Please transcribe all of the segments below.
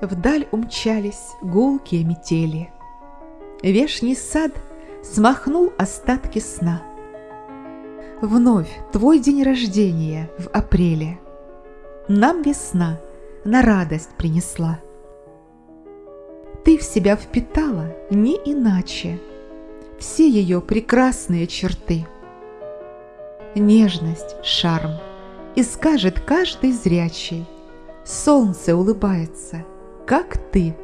Вдаль умчались гулкие метели. Вешний сад смахнул остатки сна. Вновь твой день рождения в апреле. Нам весна на радость принесла. Ты в себя впитала не иначе Все ее прекрасные черты. Нежность, шарм, и скажет каждый зрячий, Солнце улыбается, как ты.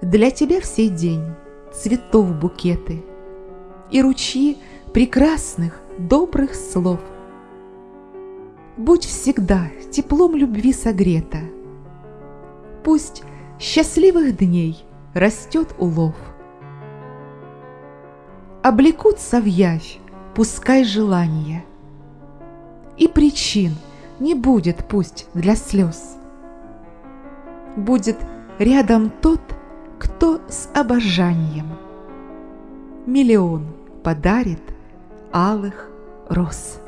Для тебя всей день цветов букеты И ручьи прекрасных, добрых слов. Будь всегда теплом любви согрета, Пусть счастливых дней растет улов. Облекутся в явь, пускай желания, И причин не будет пусть для слез. Будет рядом тот, кто с обожанием Миллион подарит алых роз.